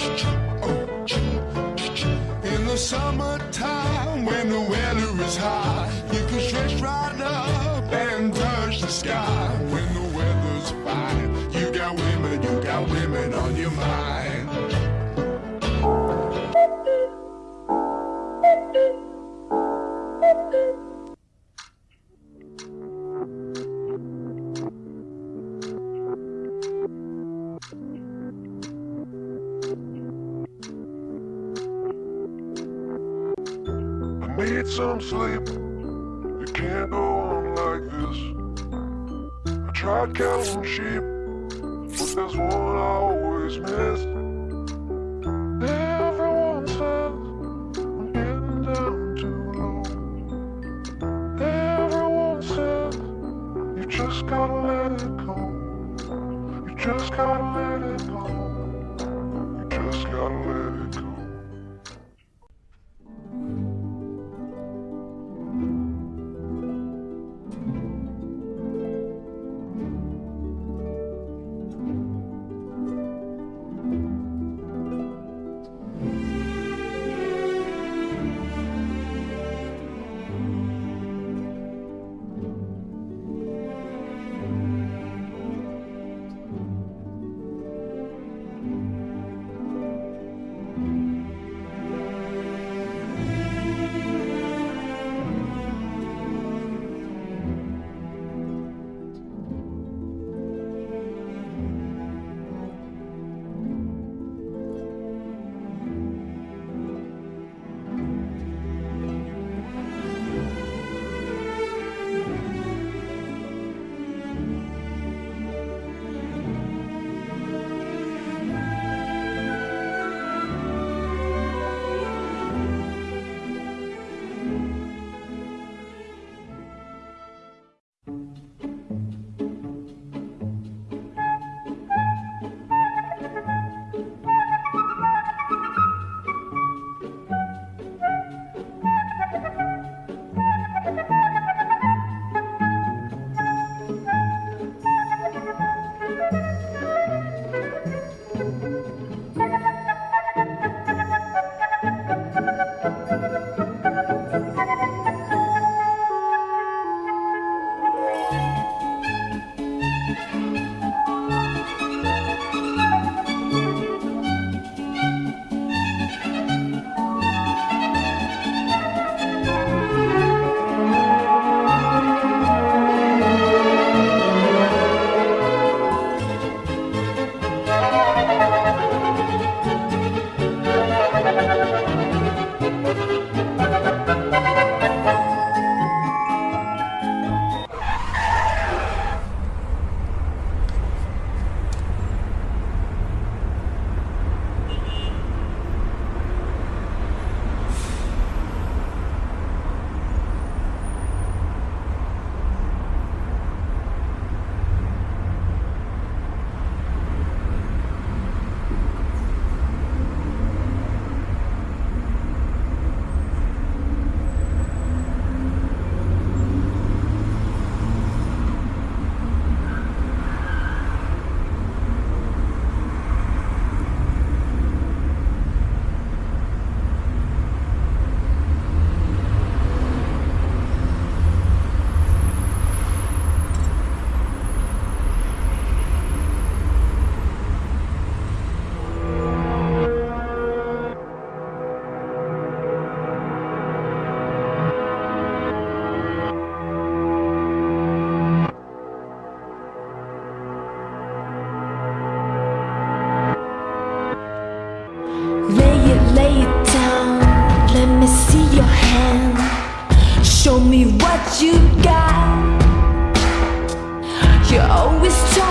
In the summertime when the weather is high, you can stretch right up and touch the sky. When the weather's fine, you got women, you got women on your mind. Need some sleep. It can't go on like this. I tried counting sheep, but there's one I always miss. Everyone says I'm getting down too low. Everyone says you just gotta let it go. You just gotta let it go. You just gotta let it go. Lay Show me